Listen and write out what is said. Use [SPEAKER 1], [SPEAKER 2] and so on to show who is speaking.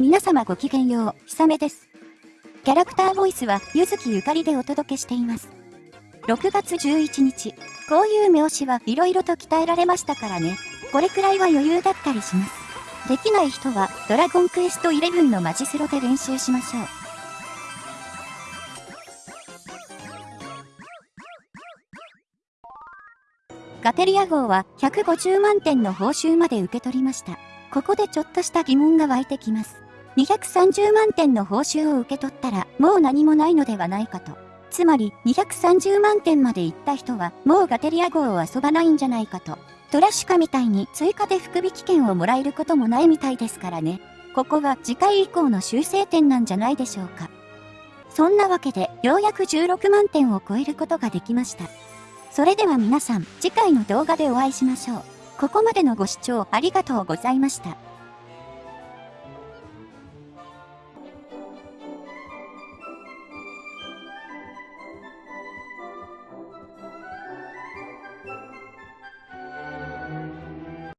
[SPEAKER 1] 皆様ごきげんよう、ひさめです。キャラクターボイスは、ゆずきゆかりでお届けしています。6月11日、こういう目押しは色々と鍛えられましたからね。これくらいは余裕だったりします。できない人は、ドラゴンクエスト11のマジスロで練習しましょう。ガテリア号は150万点の報酬まで受け取りました。ここでちょっとした疑問が湧いてきます。230万点の報酬を受け取ったらもう何もないのではないかと。つまり230万点まで行った人はもうガテリア号を遊ばないんじゃないかと。トラシュカみたいに追加で福引券をもらえることもないみたいですからね。ここは次回以降の修正点なんじゃないでしょうか。そんなわけでようやく16万点を超えることができました。それでは皆さん、次回の動画でお会いしましょう。ここまでのご視聴ありがとうございました。